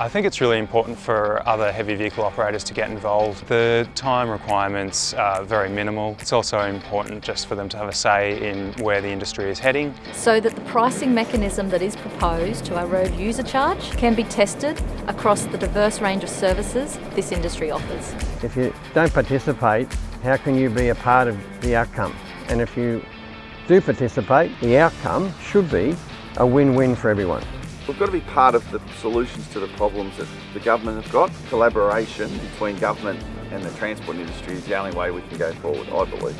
I think it's really important for other heavy vehicle operators to get involved. The time requirements are very minimal. It's also important just for them to have a say in where the industry is heading. So that the pricing mechanism that is proposed to our road user charge can be tested across the diverse range of services this industry offers. If you don't participate, how can you be a part of the outcome? And if you do participate, the outcome should be a win-win for everyone. We've got to be part of the solutions to the problems that the government have got. Collaboration between government and the transport industry is the only way we can go forward, I believe.